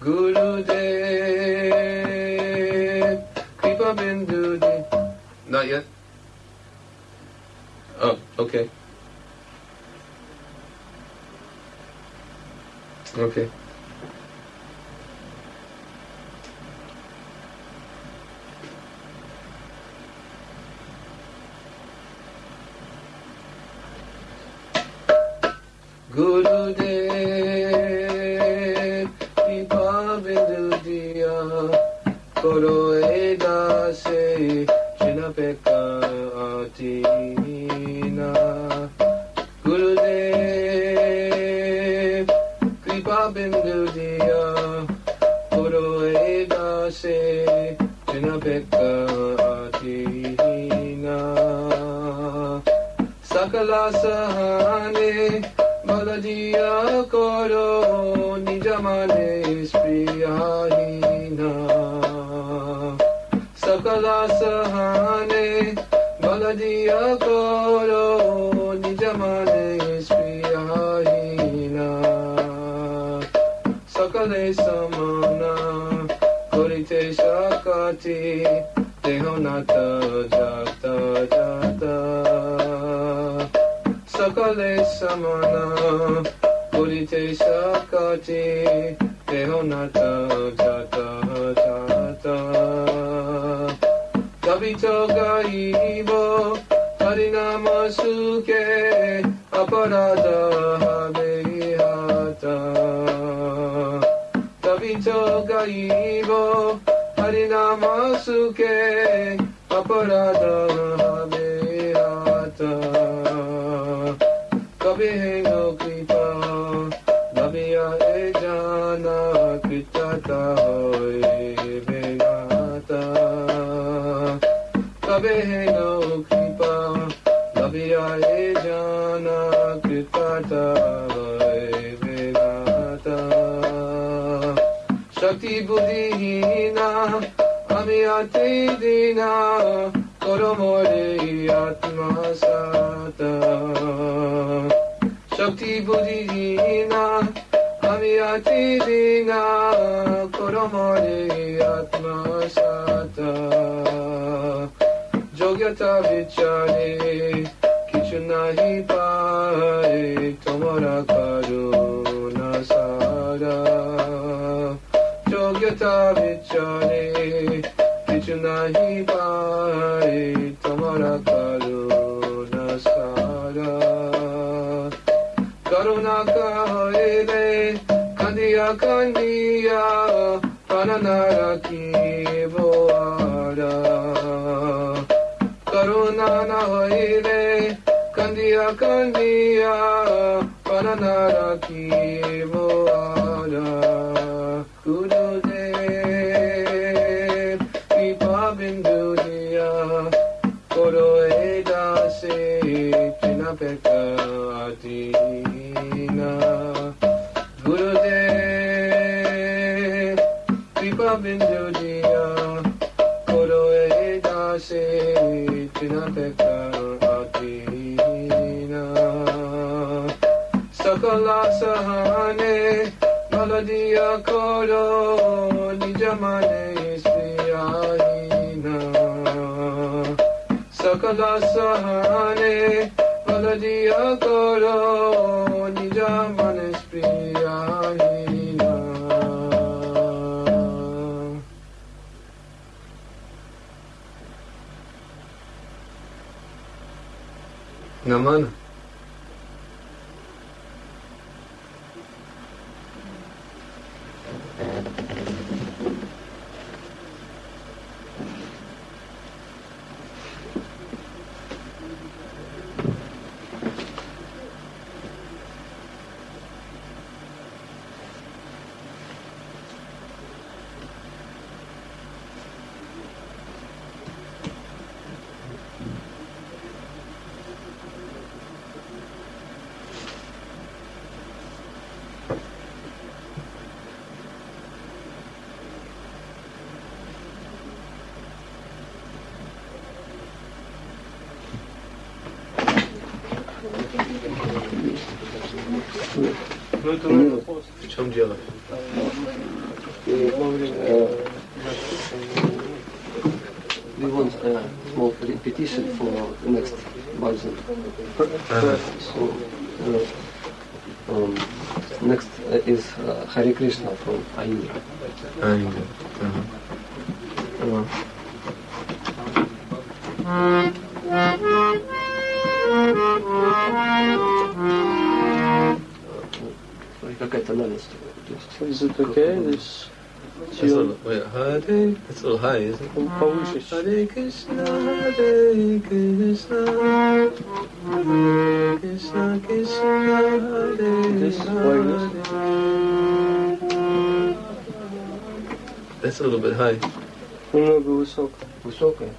Gurudev Kripa Bindu Di. Not yet? Oh, okay. Okay. सकला सहाने बलजिया करो निजमाने स्प्रियाहीना। सकला सहाने बलजिया करो निजमाने स्प्रियाहीना। सकले समाना করিতে সাকাতি দেহ Nath Samana Purite Shakati Dehonata Jata Jata Tabito Gaibo Harinama Suke Aparada Habehata Tabito Gaibo Harinama Suke Aparada Rabbi Heinu Kripa, Rabbi Ejana Krichata Hoi Vegata. Rabbi Heinu Kripa, Rabbi Ejana Krichata Hoi Vegata. Shakti Buddhihina, Ami Dina, katibina koromoni atmasata. Jogyata vichari kichu nahi pare tomara karuna sara Jogyata vichari kichu nahi pare tomara karuna sara Karuna kara Kandiya, kandiya ananaraki boara karuna na hoire kandiya kandiya ananaraki ya koloni cemale istiyayina sakala sahane baladi ya koloni cemale istiyayina Naman. Ну это надо В чем дело? Во время э, we want a small repetition for next bhajan. So, uh, um, next uh, is uh, Hare Krishna from Aindra. Anger. Uh-huh. Uh, смотри, какая тональность. То есть, Is it okay? This That's a tune little, wait, Hare, it's a little high, isn't it? повыше чуть. Hare Krishna, Hare Krishna, Hare Krishna, Krishna, Hare This like this. Hare. That's a little bit high. Немного высоко. высокая.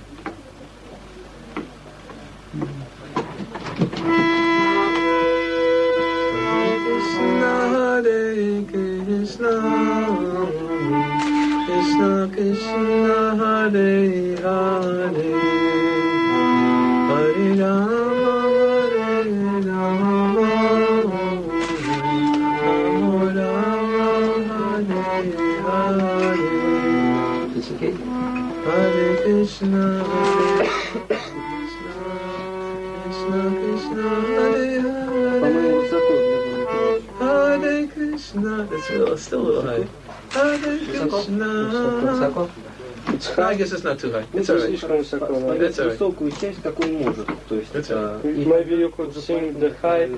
I guess it's not too high. It's alright. слишком высоко. да. That's all right. высокую часть, как он может. То есть а, Maybe you could sing the high.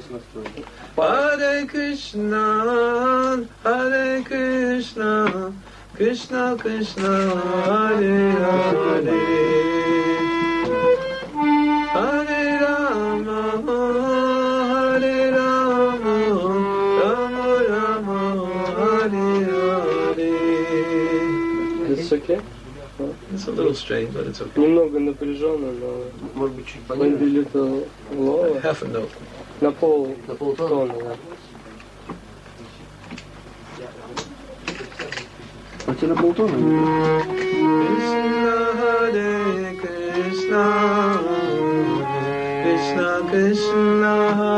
Hare Krishna, Hare Krishna, Krishna Krishna, Hare. Hare It's a little strange, but it's okay. Немного напряженно, но Может быть, чуть maybe пониже? little lower. Half a note. На пол На полтона? тона, да. А тебе на полтона? Krishna Hare Krishna Krishna Krishna Hare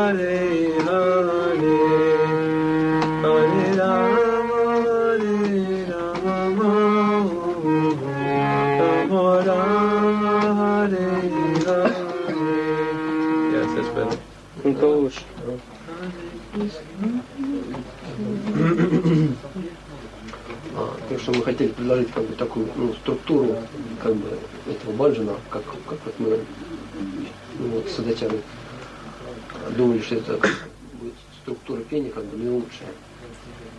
что мы хотели предложить как бы такую ну, структуру как бы этого баджана, как, как вот мы ну, вот, с Адачарой думали, что это будет структура пения как бы наилучшая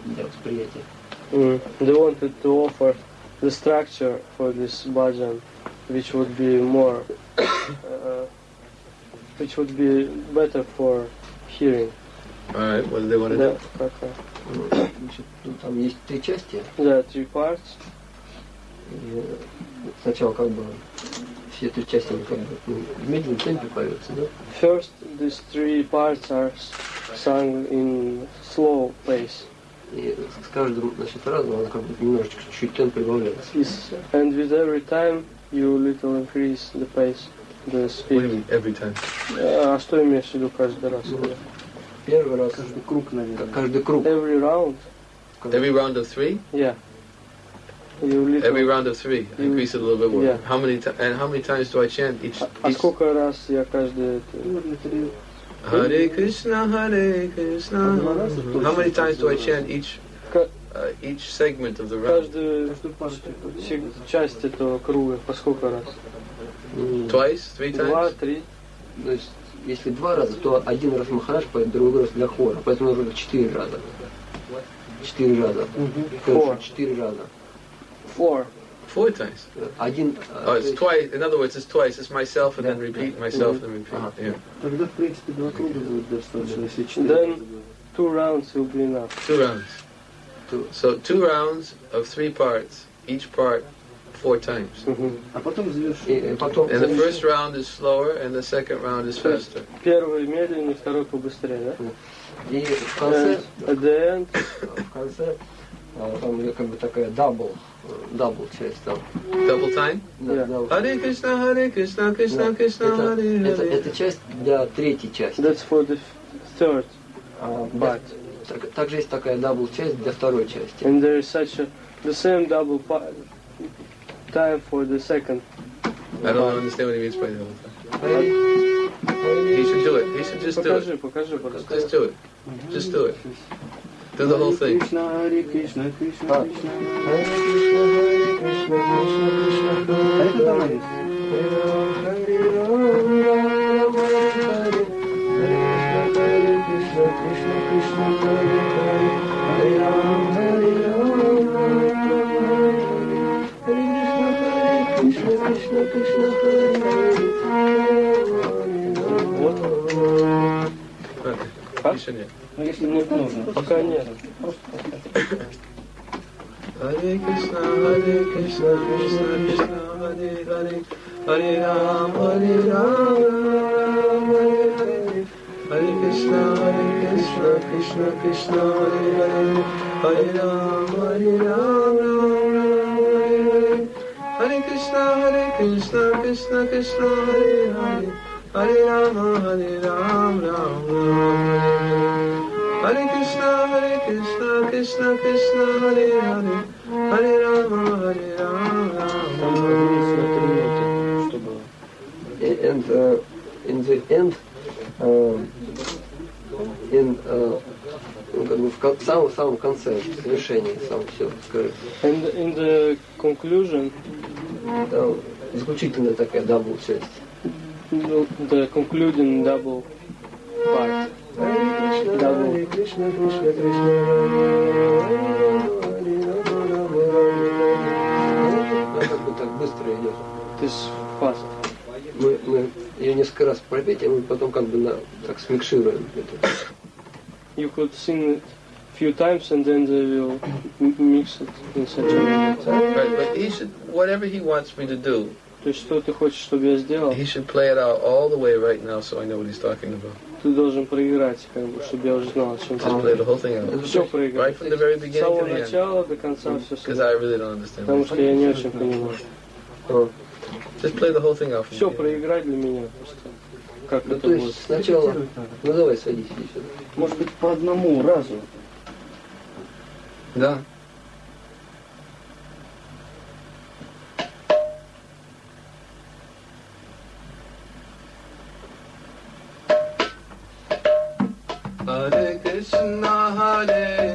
для восприятия. Mm. They wanted to offer the structure for this bhajan, which would be more, uh, which would be better for hearing. Alright, what do they want to Да, do? как, э, Значит, ну, там есть три части. да, three parts. И сначала как бы все три части они как бы ну, в медленном темпе поются, да? First, these three parts are sung in slow pace. И с каждым значит, разом она как бы немножечко чуть-чуть темп прибавляется. Is, and with every time, you little increase the pace, the What do you speed. mean, every time? Э, А что имеешь в виду каждый раз? Ну, Первый раз, Каждый круг, наверное. каждый круг. Every round? Every round of three? Yeah. You little... Every round of three. You- Increase it a little bit more. Yeah. How many and how many times do I chant each? А each сколько раз я каждый... Hare Krishna, Hare Krishna. Два. How many times do I chant each uh, each segment of the round? Каждую часть этого круга по сколько раз? Twice, three Два, times. три. Если два раза, то один раз Махараш поет, другой раз для хора. Поэтому нужно четыре раза. Четыре раза. Four. Четыре раза. Four. Four times. Один... Oh, э, it's twice. In other words, it's twice. It's myself and then repeat myself and repeat. Uh-huh. Yeah. Тогда, в принципе, два круга будет достаточно, если четыре. Then two rounds will be enough. Two rounds. Two. So two rounds of three parts. Each part four times. А потом завершить. И потом... And the first round is slower, and the second round is faster. Первый медленнее, второй побыстрее, да? И в конце... And at the end, В конце... а, Там как бы такая double, э, double часть там. Double time. Да, Yeah. Krishna, Hare Krishna, Krishna Да. Krishna, Это, Hare это, часть для третьей части. that's for the third А, part. так- также есть такая double часть для второй части. And there is such a the same double pa- time for the second. I don't understand what he means by the whole thing. He should do it. He should just do it. Just do it. Just do it. Do the whole thing. Кришна, Харе Кришна, Кришна, А. Кришна. Харе Кришна, Харе Кришна, Кришна, Кришна, А Харе это там есть? Okay. You should, yeah. Ну, если будет нужно. Пока нет. Hare Krishna, Hare Krishna, Krishna Krishna, Hare Hare, Hare Ram, Hare Ram, Ram Hare Hare. Hare Krishna, Hare Krishna, Krishna Krishna, Hare Hare, Hare Ram, Hare Ram, Ram Krishna, Hare Krishna, Krishna Krishna, Hare Hare, Hare Rama, Hare Ram, Ram Ram Hare Krishna, Hare Krishna, Krishna Krishna, Hare Hare, Hare Rama, Hare три минуты, чтобы... and uh, in the end, uh, in uh, ну, как бы в кон- самом самом конце в завершении сам все скажи. And in the conclusion, Там заключительная такая double часть. the concluding double part. Бы так быстро идет. This fast. Мы, мы ее несколько раз пропеть, а мы потом как бы на, так смикшируем это. You could sing it few times and then they will m- mix it in such a way. Right, but he should, whatever he wants me to do, То есть что ты хочешь, чтобы я сделал, he should play it out all the way right now so I know what he's talking about. ты должен проиграть, как бы, чтобы я уже знал, о чем ты Just play the whole thing out. Все проиграть. Right from the very С beginning самого to the end. начала до конца все Because I really don't understand. Потому что я не очень понимаю. А, Just play the whole thing out for Все me. проиграть для меня просто. Как Ну это то будет? есть сначала, ну давай садись. Может быть, по одному разу. Да. Hare Krishna, Hare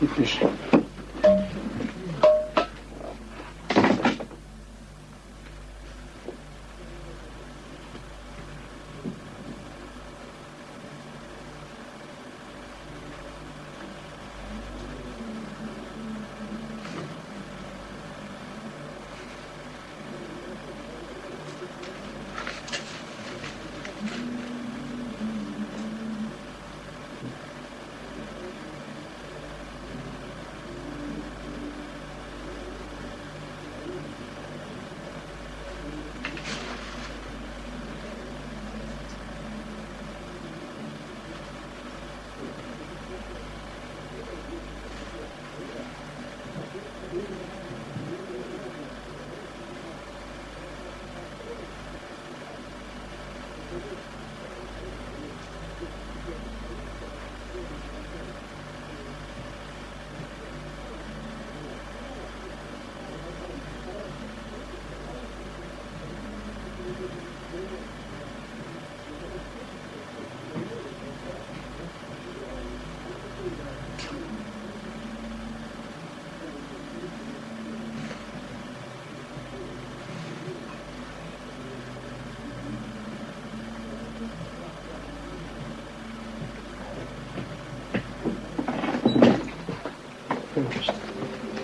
Difícil.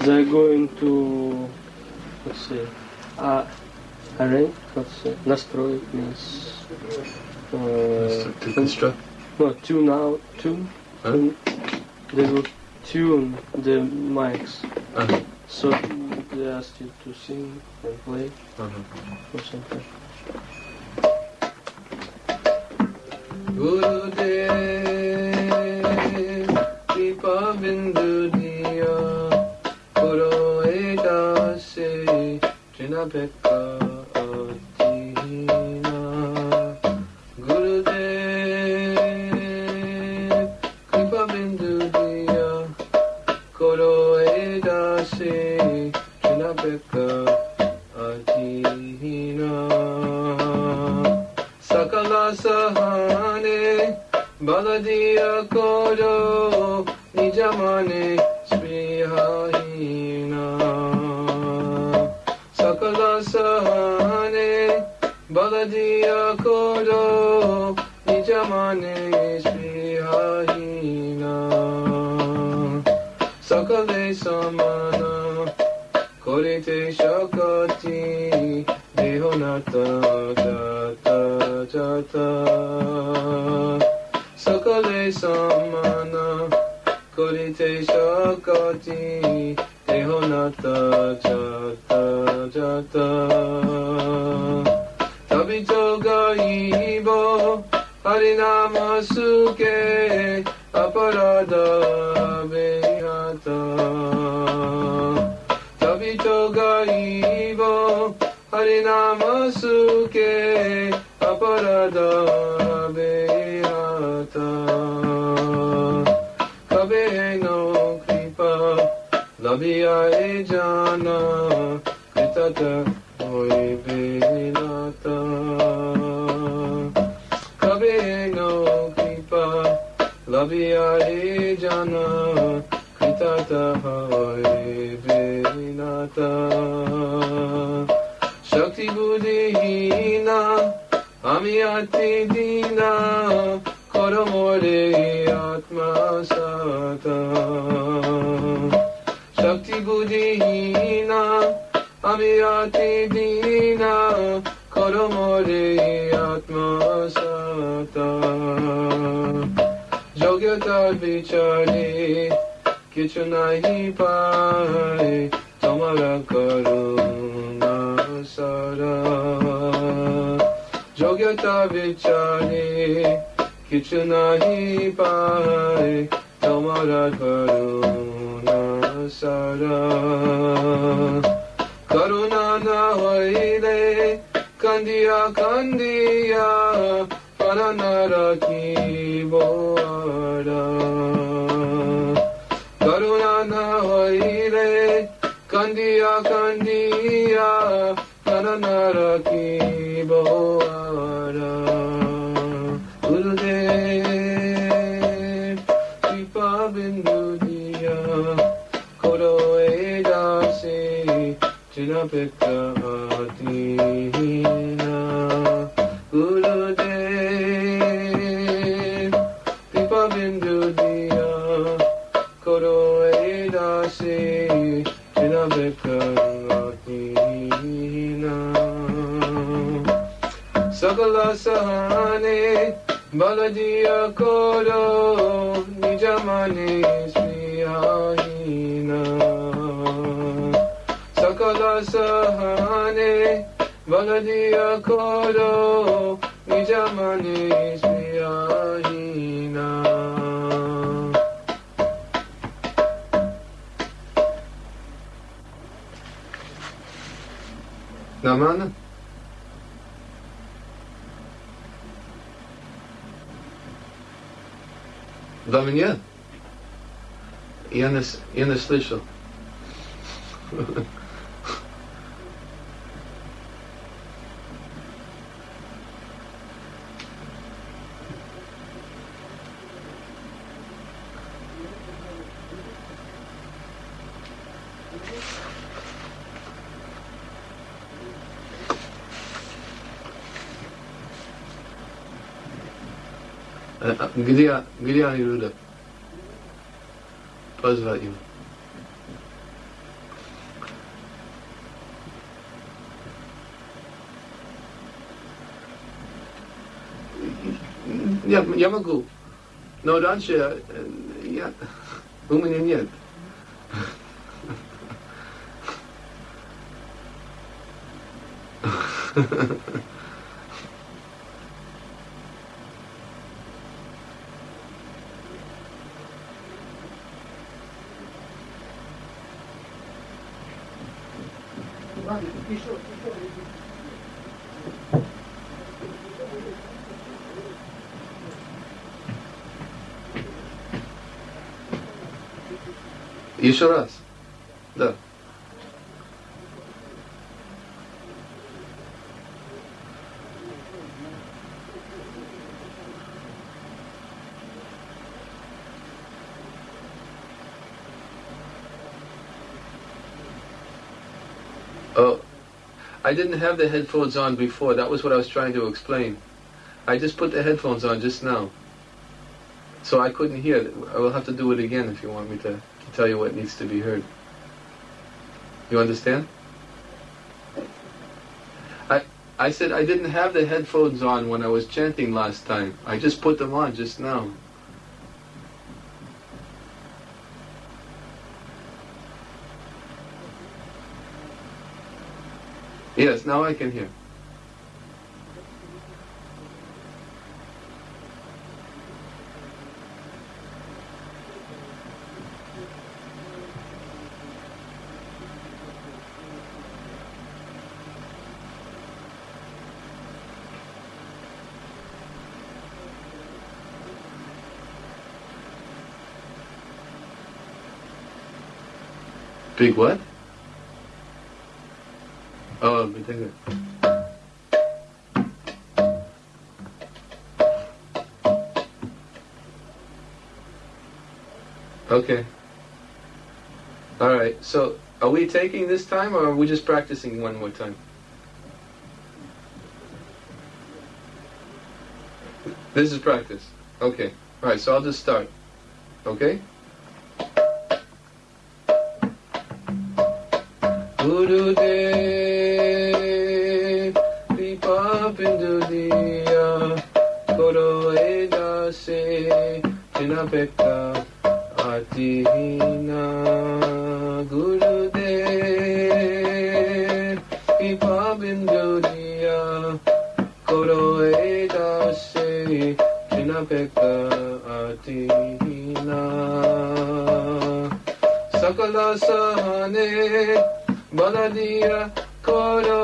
they're going to let's see uh, arrange what's it настрой means uh, to construct no tune out tune, huh? tune they will tune the mics. Uh-huh. so they asked you to sing and play. Uh-huh. or something. Gurudev Deepa Bindu. your drip. করিতে সকতি দেহ নাত যত যত। তবিত গাইব হরিনাম সুকে অপরাধ বেহাত তবি তো গাইব হরিনাম সুকে অপরাধ সবিয়ায় জানা কৃতত হইবে বিনাতা কবে নো কৃপা লবিয়ায় জানা কৃতত হইবে বিনাতা শক্তি বুদ্ধিহীনা আমি আতি দিনা, করো মোরে আত্মা সাতা দিনা, আমি রাতে দিনা, করো মোরে আত্মা যোগ্যতা বিচারে কিছু নাই পায় তোমার করুণা সারা। যোগ্যতা বিচারে কিছু নাহি পায় তোমার করুণা ven dunia koro e dase jina pekka atina guru de pipa ven dunia koro e dase jina pekka atina sakala sahane balajiya koro عمل سياهنا سكل سهاني بلدي يقول بجمل سياهنا Zamanı. Zamanı. Я не, с- я не слышал. Э, а Где, где они люди? Позвать им. Я, я могу. Но раньше э, я, у меня нет. Еще раз. I didn't have the headphones on before. That was what I was trying to explain. I just put the headphones on just now. So I couldn't hear. I will have to do it again if you want me to, to tell you what needs to be heard. You understand? I I said I didn't have the headphones on when I was chanting last time. I just put them on just now. Yes, now I can hear. Big what? Okay. All right. So, are we taking this time, or are we just practicing one more time? This is practice. Okay. All right. So I'll just start. Okay. Guru Dev পেতা আতিহীনা গুরুদেব কৃপা বিন্দু দিয়া করো এ দাসে চিনা পেতা আতিহীনা সকল সহনে বল দিয়া করো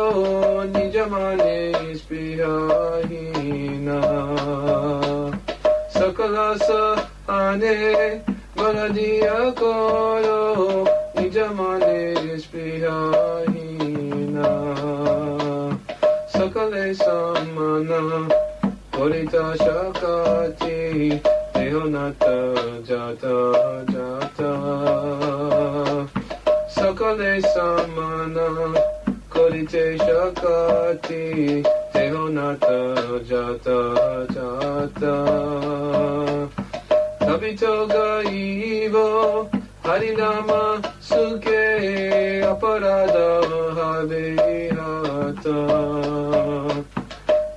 জামানে গরজিয়া করো জামানের স্পৃহাহীনা। সকলে সম্মানা করিতা সকাচি দেহনাত যাত যাত। সকলে সম্মানা করিতে সকাচি দেহনাত যাত যাত। Nobito ga Hari nama suke aparada mahabe hata.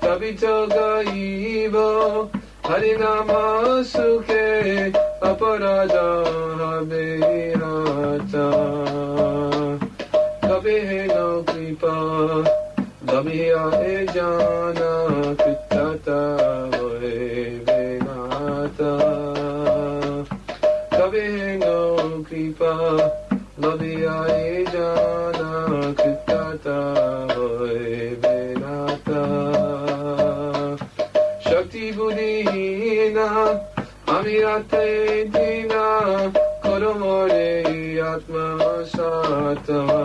Nobito ga ivo Hari nama suke aparada mahabe hata. Kabehe no kripa. Dabiha e jana kutata Kabehe te dina koromore atma satama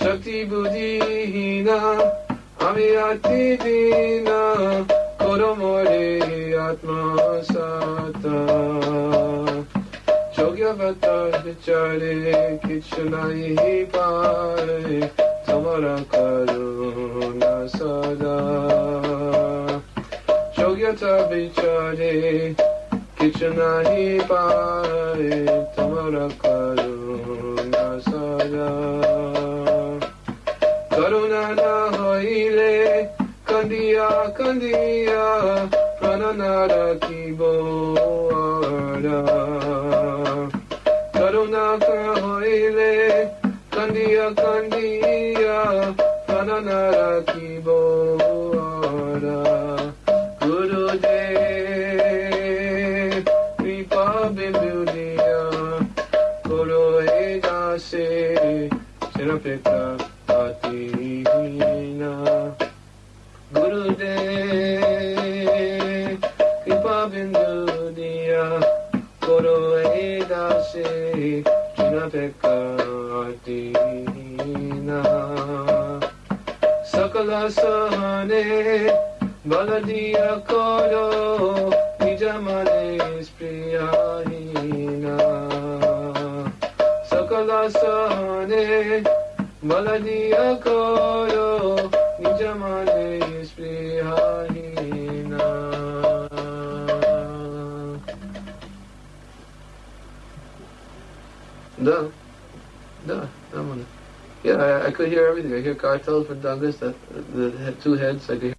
shakti buddhi hina amiyati dina koromore atma satama Yogyavatar Chare Kichanai Pare Tamara Karuna Sadai 여겨져 비춰지 기춘아히 바에 떠머락하루 나서야 가루나나 허일레 간디야 간디야 바나나라 기보아라. 가루나나 허일레 간디야 간디야 프라나나라 Biblia, Guru Edase Sirapika Atihina Guru De Kripa bindudia, Guru Edase Sirapika Atihina Sakala Sahane baladia Koro Baladiya Koro Nijamane Spriyahina Да, да, да, man. Yeah, I, I could hear everything. I hear cartels for Douglas that, that had two heads. I could